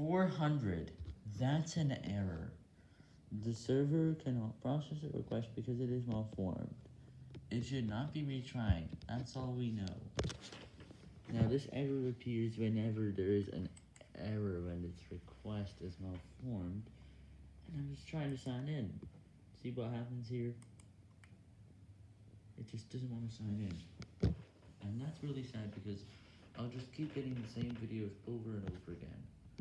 400. That's an error. The server cannot process a request because it is malformed. It should not be retried. That's all we know. Now this error appears whenever there is an error when its request is malformed. And I'm just trying to sign in. See what happens here? It just doesn't want to sign in. And that's really sad because I'll just keep getting the same videos over and over again.